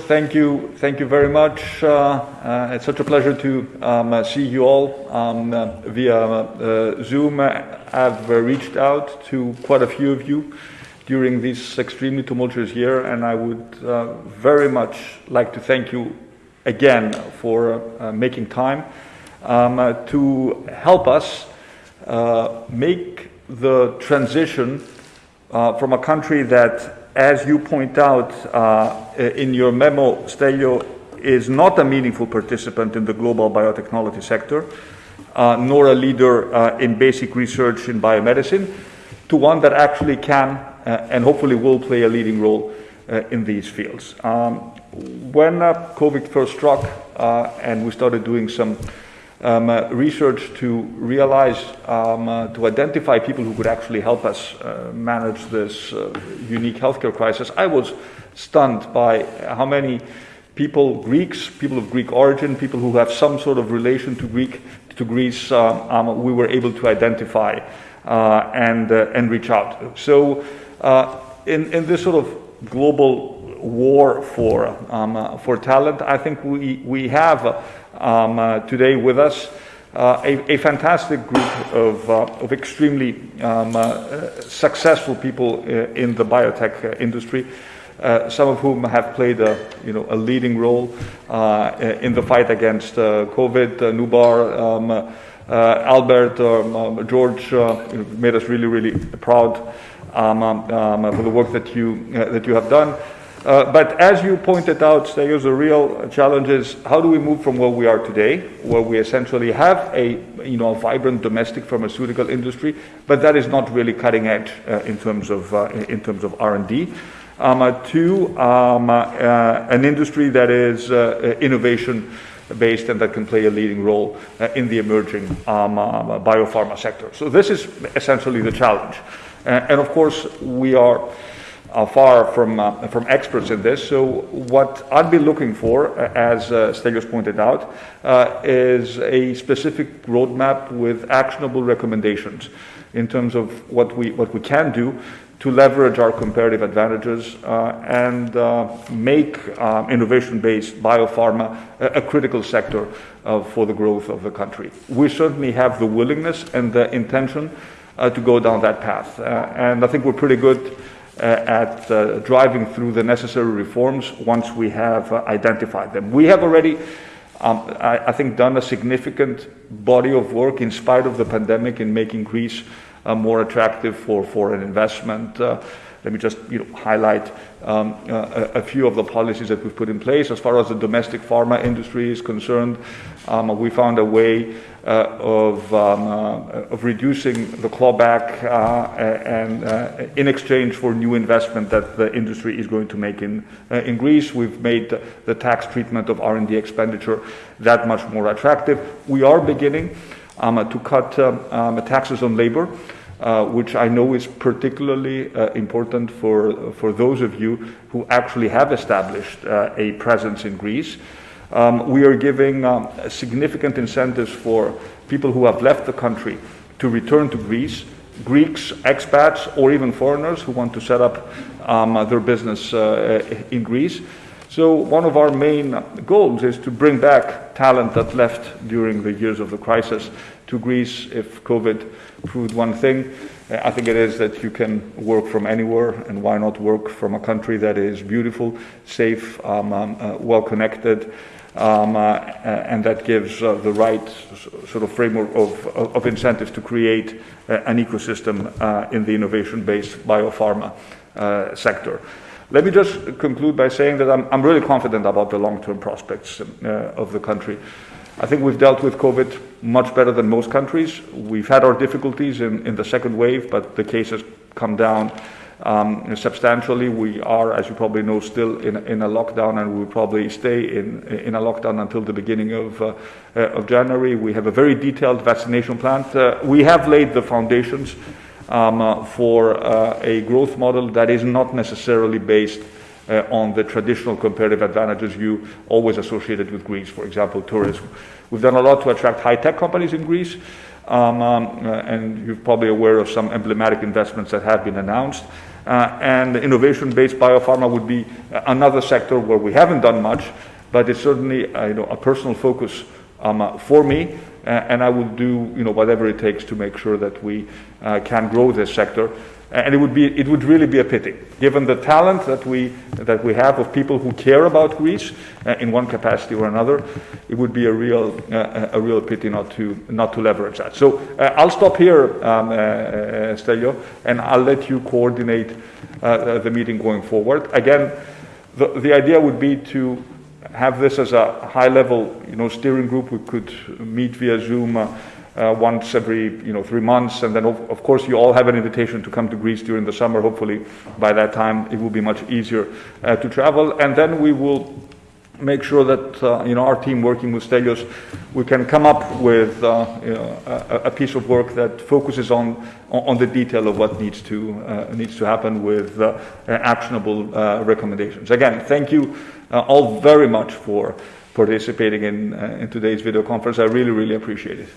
Thank you, thank you very much. Uh, uh, it's such a pleasure to um, uh, see you all um, uh, via uh, Zoom. I've reached out to quite a few of you during this extremely tumultuous year, and I would very much like to thank you again for making time um, to help us make the transition from a country that as you point out uh, in your memo, Stelio is not a meaningful participant in the global biotechnology sector, uh, nor a leader uh, in basic research in biomedicine, to one that actually can uh, and hopefully will play a leading role uh, in these fields. Um, when uh, COVID first struck and we started doing some um, uh, research to realize, um, uh, to identify people who could actually help us uh, manage this uh, unique healthcare crisis, I was stunned by how many people, Greeks, people of Greek origin, people who have some sort of relation to Greek, to Greece, uh, um, we were able to identify uh, and and reach out. So, in in this sort of global war for um, for talent, I think we we have um, uh, today with us. Uh, a, a, fantastic group of, uh, of extremely um, uh, successful people uh, in the biotech industry, some of whom have played a, you know, a leading role in the fight against COVID. Noubar, um, Albert, um, um George made us really, really proud um, um, for the work that you, that you have done. Uh, but as you pointed out, Stelios, the real challenge is how do we move from where we are today, where we essentially have a you know vibrant domestic pharmaceutical industry, but that is not really cutting edge uh, in terms of uh, in terms of R and D, um, uh, to um, uh, an industry that is innovation based and that can play a leading role in the emerging um, biopharma sector. So this is essentially the challenge, and of course we are are far from, uh, from experts in this. So what I'd be looking for, uh, as uh, Stelios pointed out, uh, is a specific roadmap with actionable recommendations in terms of what we, what we can do to leverage our comparative advantages uh, and uh, make um, innovation-based biopharma a, a, critical sector uh, for the growth of the country. We certainly have the willingness and the intention to go down that path. And I think we're pretty good at uh, driving through the necessary reforms once we have uh, identified them. We have already, um, I, I, think, done a significant body of work in spite of the pandemic in making Greece more attractive for foreign investment. Let me just you know, highlight um, uh, a, few of the policies that we've put in place. As far as the domestic pharma industry is concerned, um, we found a way uh, of, um, uh, of reducing the clawback uh, and uh, in exchange for new investment that the industry is going to make in, in Greece. We've made the tax treatment of R&D expenditure that much more attractive. We are beginning um, to cut um, um, taxes on labor. Uh, which I know is particularly uh, important for, for those of you who actually have established uh, a presence in Greece. Um, we are giving um, significant incentives for people who have left the country to return to Greece, Greeks, expats, or even foreigners who want to set up um, their business uh, in Greece. So one of our main goals is to bring back talent that left during the years of the crisis to Greece if COVID proved one thing. I think it is that you can work from anywhere, and why not work from a country that is beautiful, safe, um, um, uh, well connected, um, uh, and that gives uh, the right sort of framework of, of incentives to create uh, an ecosystem uh, in the innovation based biopharma uh, sector. Let me just conclude by saying that I'm, I'm really confident about the long term prospects of the country. I think we've dealt with COVID much better than most countries. We've had our difficulties in, in the second wave, but the cases come down um, substantially. We are, as you probably know, still in, in a lockdown, and we will probably stay in, in a lockdown until the beginning of, uh, uh, of January. We have a very detailed vaccination plan. Uh, we have laid the foundations um, uh, for uh, a growth model that is not necessarily based uh, on the traditional comparative advantages you always associated with Greece, for example, tourism. We've done a lot to attract high-tech companies in Greece, um, um, uh, and you're probably aware of some emblematic investments that have been announced. Uh, and innovation-based biopharma would be another sector where we haven't done much, but it's certainly uh, you know, a personal focus um, uh, for me, uh, and I will do you know, whatever it takes to make sure that we uh, can grow this sector. And it would, be, it would really be a pity, given the talent that we, that we have of people who care about Greece uh, in one capacity or another, it would be a real, uh, a real pity not to, not to leverage that. So uh, I'll stop here, um, Stelio, and I'll let you coordinate the meeting going forward. Again, the, the idea would be to have this as a high level you know, steering group. We could meet via Zoom uh, once every you know, three months. And then, of, of, course, you all have an invitation to come to Greece during the summer. Hopefully, by that time, it will be much easier uh, to travel. And then we will make sure that uh, you know our team working with Stelios, we can come up with uh, you know, a, a, piece of work that focuses on on the detail of what needs to uh, needs to happen with uh, actionable uh, recommendations. Again, thank you uh, all very much for participating in in today's video conference. I really really appreciate it.